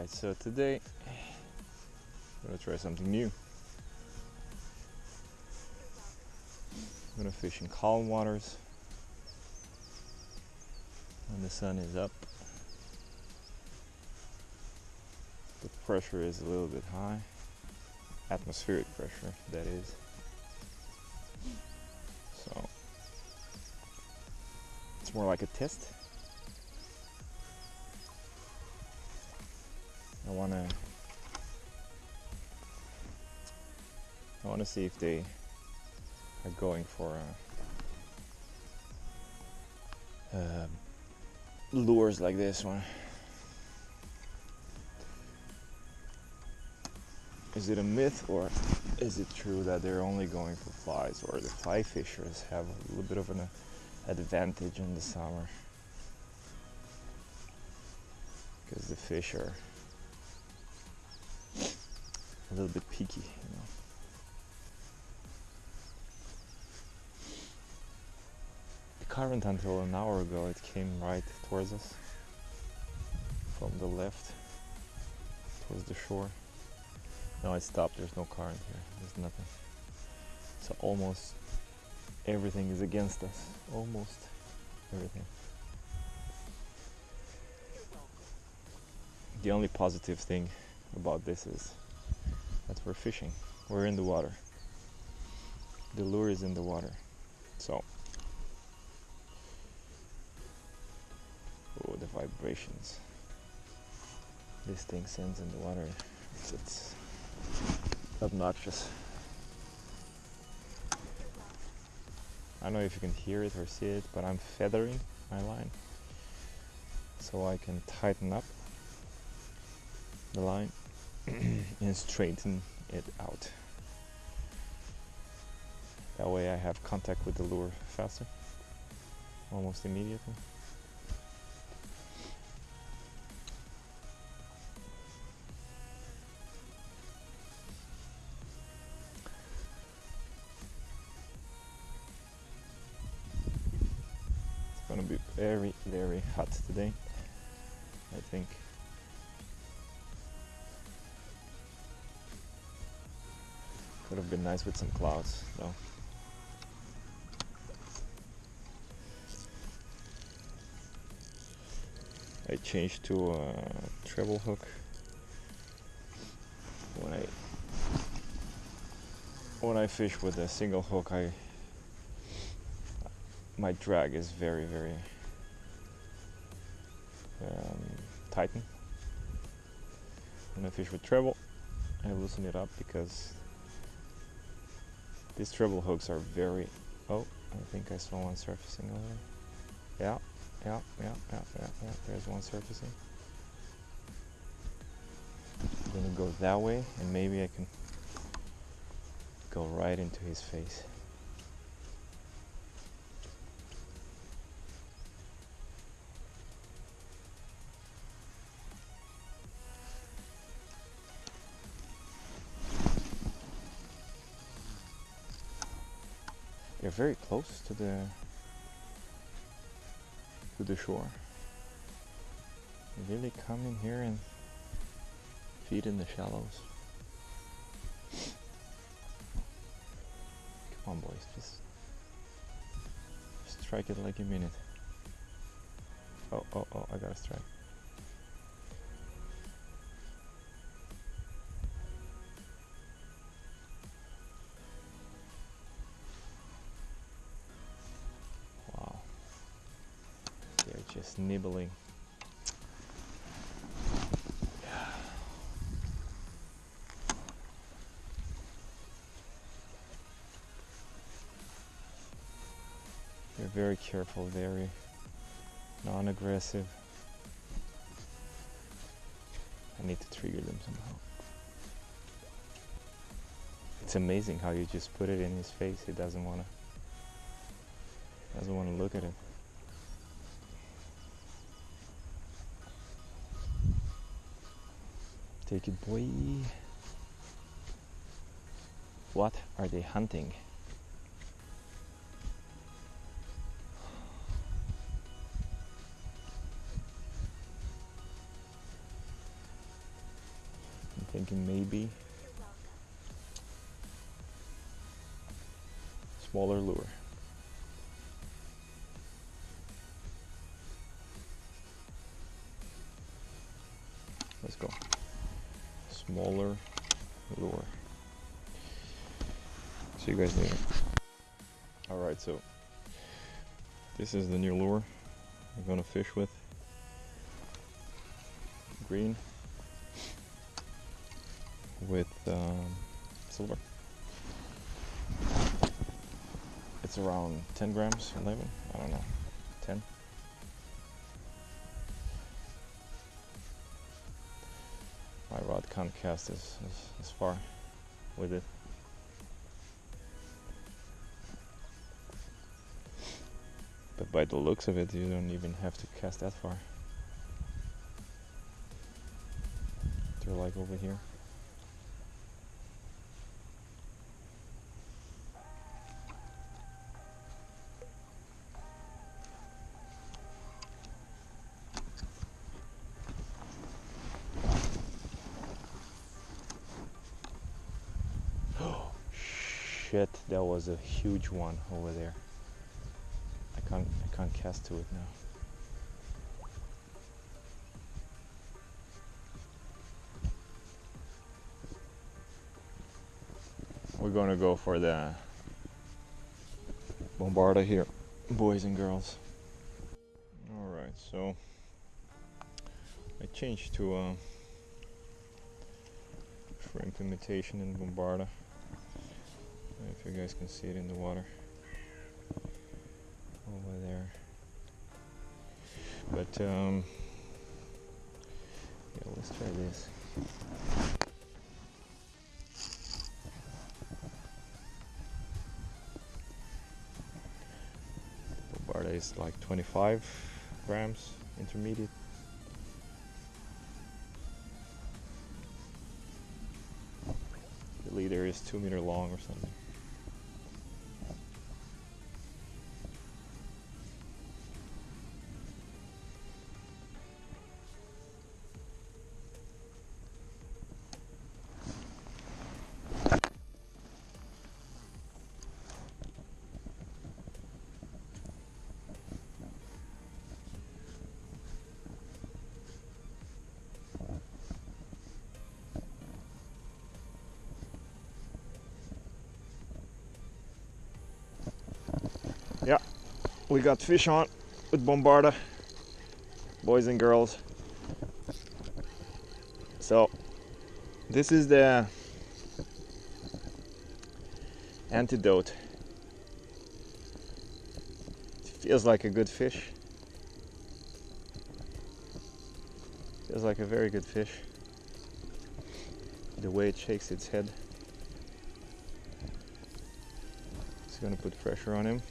Alright, so today I'm gonna try something new. I'm gonna fish in calm waters when the sun is up. The pressure is a little bit high, atmospheric pressure, that is. So it's more like a test. I wanna I wanna see if they are going for uh, uh, lures like this one. Is it a myth or is it true that they're only going for flies or the fly fishers have a little bit of an advantage in the summer? Because the fish are a little bit peaky, you know. The current until an hour ago it came right towards us from the left towards the shore. Now it stopped, there's no current here, there's nothing. So almost everything is against us. Almost everything. The only positive thing about this is that we're fishing. We're in the water. The lure is in the water. So Oh the vibrations. This thing sends in the water. It's, it's obnoxious. I don't know if you can hear it or see it, but I'm feathering my line so I can tighten up the line and straighten it out. That way I have contact with the lure faster, almost immediately. It's gonna be very, very hot today, I think. Would have been nice with some clouds, though. I changed to a treble hook when I when I fish with a single hook. I my drag is very very um, tighten. When I fish with treble, I loosen it up because these treble hooks are very. Oh, I think I saw one surfacing over there. Yeah, yeah, yeah, yeah, yeah, yeah. There's one surfacing. I'm gonna go that way, and maybe I can go right into his face. They're very close to the to the shore. They really come in here and feed in the shallows. Come on, boys, just strike it like a minute. Oh, oh, oh! I got a strike. Just nibbling. They're very careful, very non-aggressive. I need to trigger them somehow. It's amazing how you just put it in his face. He doesn't wanna doesn't wanna look at it. Take it, boy. What are they hunting? I'm thinking maybe smaller lure. Let's go. Smaller lure. See you guys later. Alright, so this is the new lure I'm gonna fish with. Green with um, silver. It's around 10 grams, 11, I don't know, 10. My rod can't cast as, as, as far with it. But by the looks of it, you don't even have to cast that far. They're like over here. Shit, that was a huge one over there. I can't I can't cast to it now. We're gonna go for the Bombarda here, boys and girls. Alright, so I changed to uh, a shrimp imitation in Bombarda. If you guys can see it in the water over there. But um, yeah, let's try this. Bombarda is like 25 grams intermediate. The leader is two meter long or something. We got fish on with Bombarda, boys and girls. So this is the antidote. It feels like a good fish. Feels like a very good fish. The way it shakes its head. It's gonna put pressure on him.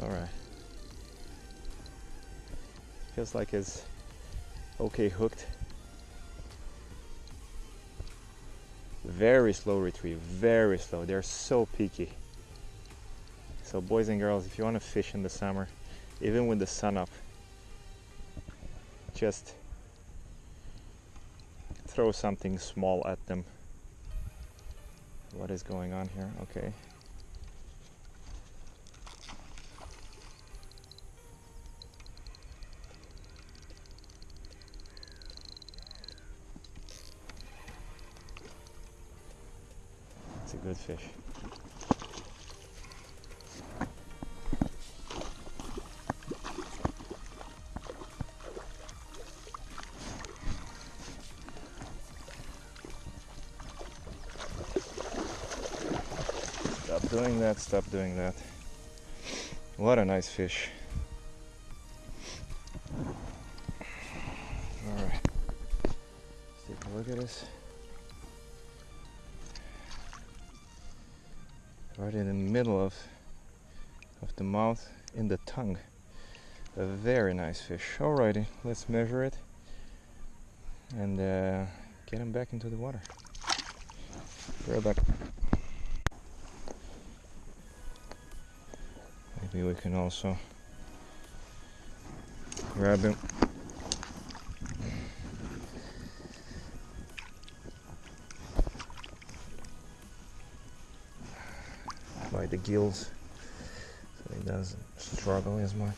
All right. Feels like it's okay hooked. Very slow retrieve, very slow. They're so peaky. So boys and girls, if you want to fish in the summer, even with the sun up, just throw something small at them. What is going on here? Okay. good fish. Stop doing that, stop doing that. What a nice fish. Alright. Let's take a look at this. Right in the middle of of the mouth in the tongue. A very nice fish. Alrighty let's measure it and uh, get him back into the water. Right back. Maybe we can also grab him gills so he doesn't struggle as much.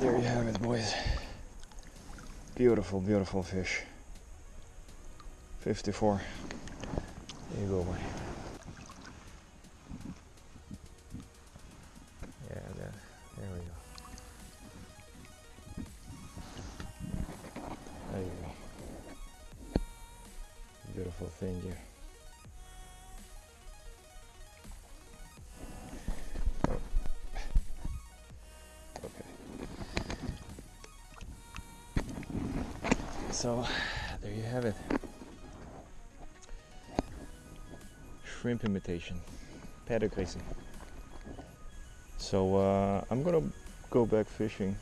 There you have it, boys. Beautiful, beautiful fish. 54. There you go, boy. Yeah, that, there we go. There you go. Beautiful thing here. So, there you have it. Shrimp imitation. Paddock. So, uh, I'm gonna go back fishing.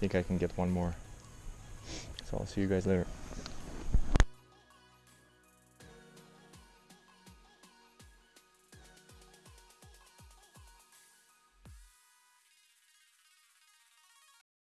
think I can get one more. So I'll see you guys later.